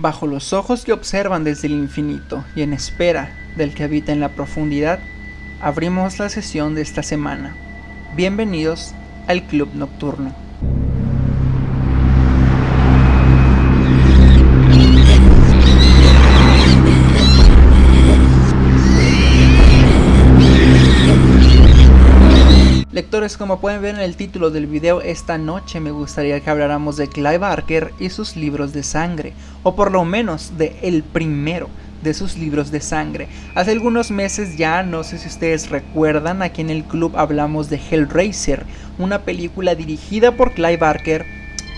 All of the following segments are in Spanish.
Bajo los ojos que observan desde el infinito y en espera del que habita en la profundidad, abrimos la sesión de esta semana. Bienvenidos al Club Nocturno. Como pueden ver en el título del video, esta noche me gustaría que habláramos de Clive Barker y sus libros de sangre, o por lo menos de el primero de sus libros de sangre. Hace algunos meses ya, no sé si ustedes recuerdan, aquí en el club hablamos de Hellraiser, una película dirigida por Clive Barker,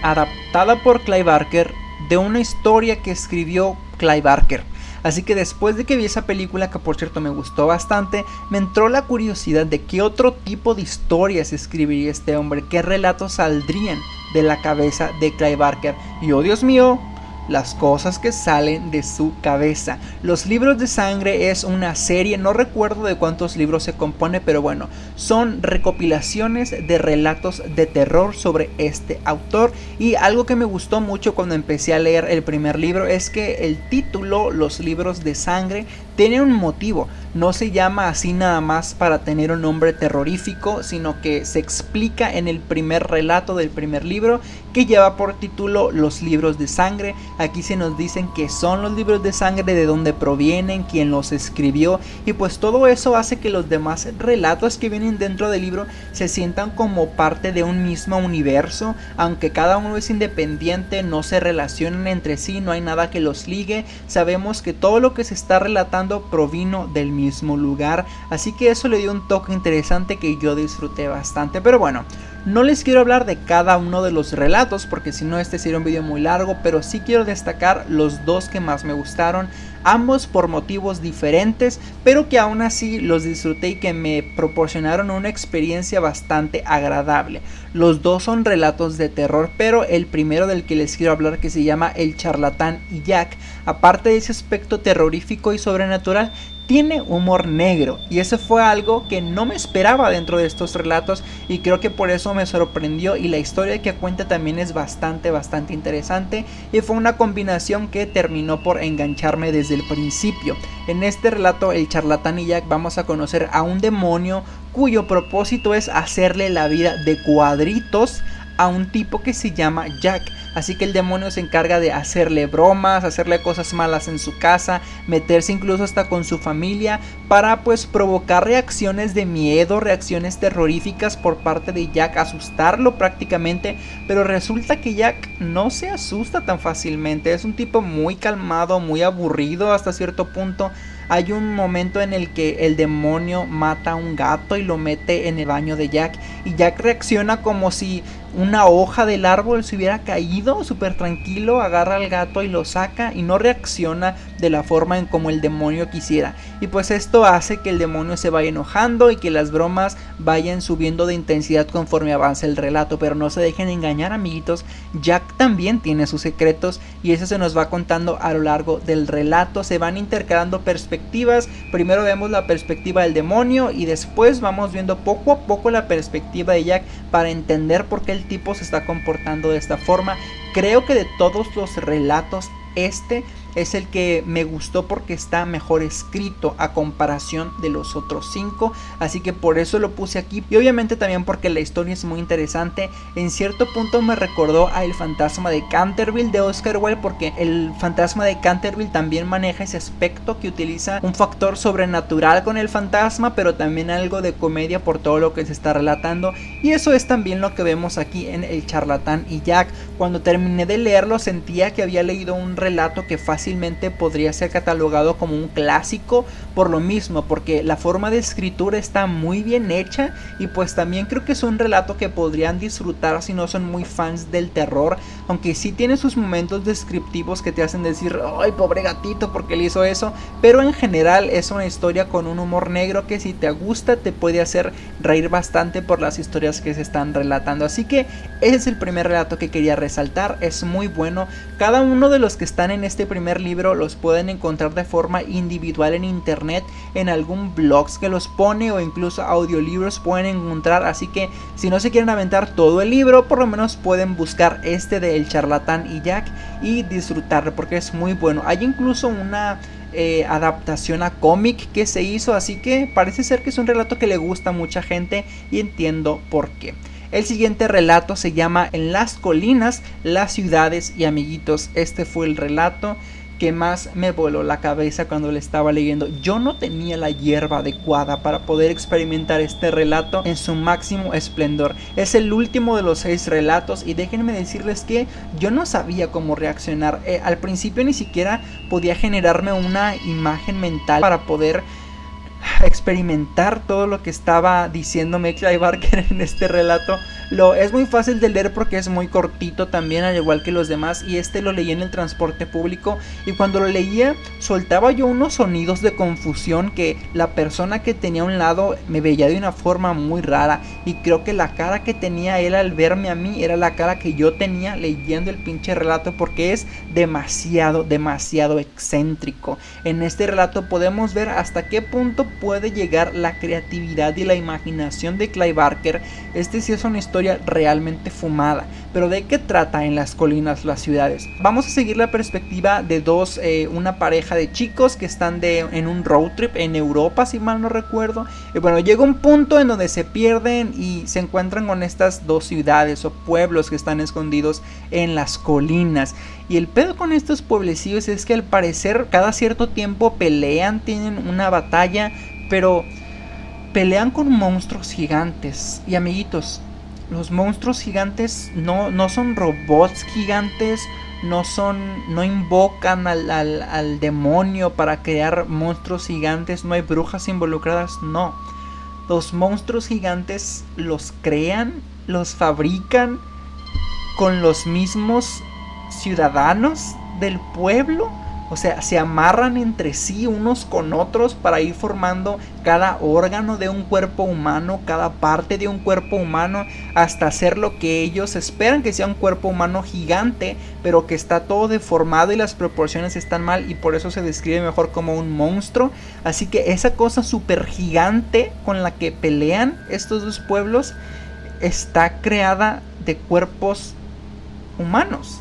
adaptada por Clive Barker, de una historia que escribió Clive Barker. Así que después de que vi esa película, que por cierto me gustó bastante, me entró la curiosidad de qué otro tipo de historias escribiría este hombre, qué relatos saldrían de la cabeza de Clive Barker. Y oh Dios mío, las cosas que salen de su cabeza. Los libros de sangre es una serie, no recuerdo de cuántos libros se compone, pero bueno, son recopilaciones de relatos de terror sobre este autor. Y algo que me gustó mucho cuando empecé a leer el primer libro es que el título, Los libros de sangre, tiene un motivo. No se llama así nada más para tener un nombre terrorífico, sino que se explica en el primer relato del primer libro que lleva por título Los libros de sangre. Aquí se nos dicen que son los libros de sangre, de dónde provienen, quién los escribió y pues todo eso hace que los demás relatos que vienen dentro del libro se sientan como parte de un mismo universo, aunque cada uno es independiente, no se relacionan entre sí, no hay nada que los ligue, sabemos que todo lo que se está relatando provino del mismo mismo lugar, así que eso le dio un toque interesante que yo disfruté bastante, pero bueno, no les quiero hablar de cada uno de los relatos porque si no este sería un video muy largo, pero sí quiero destacar los dos que más me gustaron, ambos por motivos diferentes, pero que aún así los disfruté y que me proporcionaron una experiencia bastante agradable. Los dos son relatos de terror, pero el primero del que les quiero hablar que se llama El charlatán y Jack, aparte de ese aspecto terrorífico y sobrenatural, tiene humor negro y eso fue algo que no me esperaba dentro de estos relatos y creo que por eso me sorprendió y la historia que cuenta también es bastante bastante interesante y fue una combinación que terminó por engancharme desde el principio. En este relato el charlatán y Jack vamos a conocer a un demonio cuyo propósito es hacerle la vida de cuadritos a un tipo que se llama Jack. Así que el demonio se encarga de hacerle bromas, hacerle cosas malas en su casa, meterse incluso hasta con su familia para pues provocar reacciones de miedo, reacciones terroríficas por parte de Jack, asustarlo prácticamente. Pero resulta que Jack no se asusta tan fácilmente, es un tipo muy calmado, muy aburrido hasta cierto punto. Hay un momento en el que el demonio mata a un gato y lo mete en el baño de Jack y Jack reacciona como si una hoja del árbol se hubiera caído súper tranquilo, agarra al gato y lo saca y no reacciona de la forma en como el demonio quisiera. Y pues esto hace que el demonio se vaya enojando y que las bromas vayan subiendo de intensidad conforme avanza el relato. Pero no se dejen engañar amiguitos, Jack también tiene sus secretos y eso se nos va contando a lo largo del relato. Se van intercalando perspectivas, primero vemos la perspectiva del demonio y después vamos viendo poco a poco la perspectiva de Jack para entender por qué el tipo se está comportando de esta forma. Creo que de todos los relatos este es el que me gustó porque está mejor escrito a comparación de los otros cinco así que por eso lo puse aquí. Y obviamente también porque la historia es muy interesante. En cierto punto me recordó a El fantasma de Canterville de Oscar Wilde porque el fantasma de Canterville también maneja ese aspecto que utiliza un factor sobrenatural con el fantasma pero también algo de comedia por todo lo que se está relatando. Y eso es también lo que vemos aquí en El charlatán y Jack. Cuando terminé de leerlo sentía que había leído un relato que fácilmente podría ser catalogado como un clásico por lo mismo, porque la forma de escritura está muy bien hecha y pues también creo que es un relato que podrían disfrutar si no son muy fans del terror, aunque sí tiene sus momentos descriptivos que te hacen decir, ay pobre gatito porque le hizo eso, pero en general es una historia con un humor negro que si te gusta te puede hacer reír bastante por las historias que se están relatando, así que ese es el primer relato que quería resaltar, es muy bueno, cada uno de los que están en este primer libro los pueden encontrar de forma individual en internet, en algún blog que los pone o incluso audiolibros pueden encontrar. Así que si no se quieren aventar todo el libro, por lo menos pueden buscar este de El charlatán y Jack y disfrutarlo porque es muy bueno. Hay incluso una eh, adaptación a cómic que se hizo, así que parece ser que es un relato que le gusta a mucha gente y entiendo por qué. El siguiente relato se llama En las colinas, las ciudades y amiguitos. Este fue el relato que más me voló la cabeza cuando le estaba leyendo. Yo no tenía la hierba adecuada para poder experimentar este relato en su máximo esplendor. Es el último de los seis relatos y déjenme decirles que yo no sabía cómo reaccionar. Eh, al principio ni siquiera podía generarme una imagen mental para poder experimentar todo lo que estaba diciéndome Clive Barker en este relato. Lo, es muy fácil de leer porque es muy cortito también, al igual que los demás. Y este lo leí en el transporte público. Y cuando lo leía, soltaba yo unos sonidos de confusión que la persona que tenía a un lado me veía de una forma muy rara. Y creo que la cara que tenía él al verme a mí era la cara que yo tenía leyendo el pinche relato porque es demasiado, demasiado excéntrico. En este relato podemos ver hasta qué punto puede llegar la creatividad y la imaginación de Clive Barker. Este sí es una historia realmente fumada. Pero ¿de qué trata en las colinas las ciudades? Vamos a seguir la perspectiva de dos, eh, una pareja de chicos que están de, en un road trip en Europa, si mal no recuerdo. Y bueno, llega un punto en donde se pierden y se encuentran con estas dos ciudades o pueblos que están escondidos en las colinas. Y el pedo con estos pueblecillos es que al parecer cada cierto tiempo pelean, tienen una batalla, pero pelean con monstruos gigantes. Y amiguitos, los monstruos gigantes no, no son robots gigantes, no son, no invocan al, al, demonio para crear monstruos gigantes, no hay brujas involucradas, no. Los monstruos gigantes los crean, los fabrican con los mismos ciudadanos del pueblo o sea, se amarran entre sí unos con otros para ir formando cada órgano de un cuerpo humano, cada parte de un cuerpo humano, hasta hacer lo que ellos esperan que sea un cuerpo humano gigante, pero que está todo deformado y las proporciones están mal y por eso se describe mejor como un monstruo. Así que esa cosa súper gigante con la que pelean estos dos pueblos está creada de cuerpos humanos.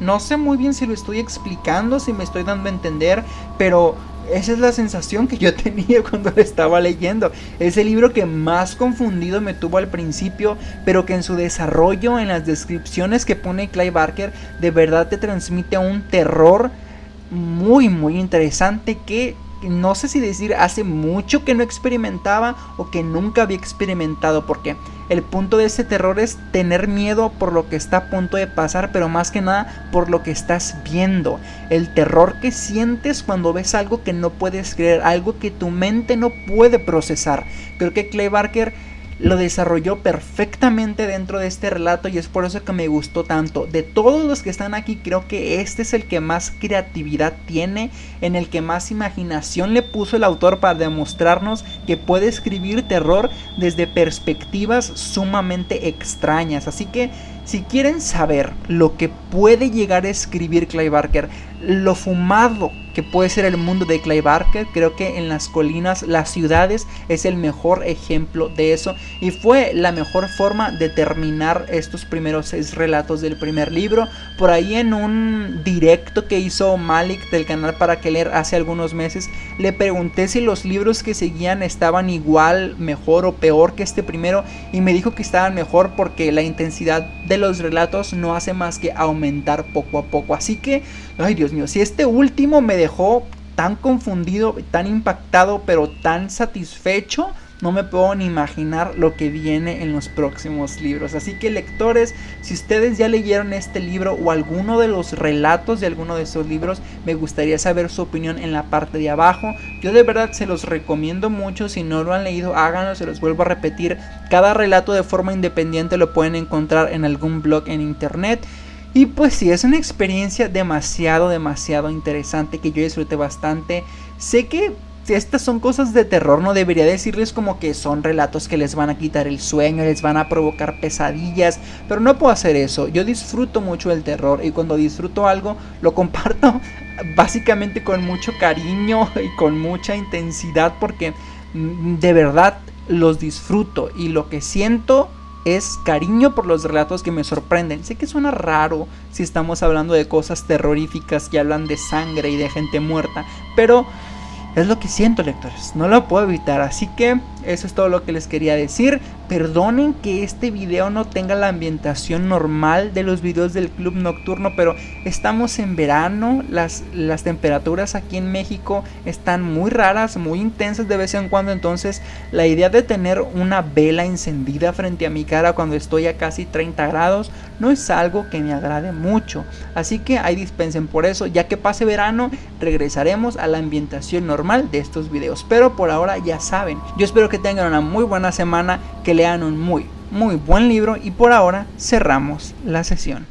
No sé muy bien si lo estoy explicando, si me estoy dando a entender, pero esa es la sensación que yo tenía cuando lo estaba leyendo. Es el libro que más confundido me tuvo al principio, pero que en su desarrollo, en las descripciones que pone Clive Barker, de verdad te transmite un terror muy, muy interesante que no sé si decir hace mucho que no experimentaba o que nunca había experimentado porque el punto de ese terror es tener miedo por lo que está a punto de pasar pero más que nada por lo que estás viendo. El terror que sientes cuando ves algo que no puedes creer algo que tu mente no puede procesar. Creo que Clay Barker lo desarrolló perfectamente dentro de este relato y es por eso que me gustó tanto. De todos los que están aquí creo que este es el que más creatividad tiene, en el que más imaginación le puso el autor para demostrarnos que puede escribir terror desde perspectivas sumamente extrañas. Así que si quieren saber lo que puede llegar a escribir Clay Barker, lo fumado que puede ser el mundo de Clay Barker, creo que en las colinas, las ciudades es el mejor ejemplo de eso y fue la mejor forma de terminar estos primeros seis relatos del primer libro. Por ahí en un directo que hizo Malik del canal para que leer hace algunos meses, le pregunté si los libros que seguían estaban igual, mejor o peor que este primero y me dijo que estaban mejor porque la intensidad de los relatos no hace más que aumentar poco a poco. Así que, ay Dios mío, si este último me dejó tan confundido, tan impactado, pero tan satisfecho, no me puedo ni imaginar lo que viene en los próximos libros. Así que lectores, si ustedes ya leyeron este libro o alguno de los relatos de alguno de esos libros, me gustaría saber su opinión en la parte de abajo. Yo de verdad se los recomiendo mucho, si no lo han leído háganlo, se los vuelvo a repetir. Cada relato de forma independiente lo pueden encontrar en algún blog en internet. Y pues sí, es una experiencia demasiado, demasiado interesante que yo disfruté bastante. Sé que estas son cosas de terror, no debería decirles como que son relatos que les van a quitar el sueño, les van a provocar pesadillas, pero no puedo hacer eso. Yo disfruto mucho el terror y cuando disfruto algo lo comparto básicamente con mucho cariño y con mucha intensidad porque mm, de verdad los disfruto y lo que siento es cariño por los relatos que me sorprenden. Sé que suena raro si estamos hablando de cosas terroríficas que hablan de sangre y de gente muerta, pero es lo que siento lectores, no lo puedo evitar, así que eso es todo lo que les quería decir. Perdonen que este video no tenga la ambientación normal de los videos del club nocturno, pero estamos en verano, las, las temperaturas aquí en México están muy raras, muy intensas de vez en cuando, entonces la idea de tener una vela encendida frente a mi cara cuando estoy a casi 30 grados no es algo que me agrade mucho. Así que ahí dispensen por eso, ya que pase verano regresaremos a la ambientación normal de estos videos, pero por ahora ya saben, yo espero que tengan una muy buena semana, que lean un muy, muy buen libro y por ahora cerramos la sesión.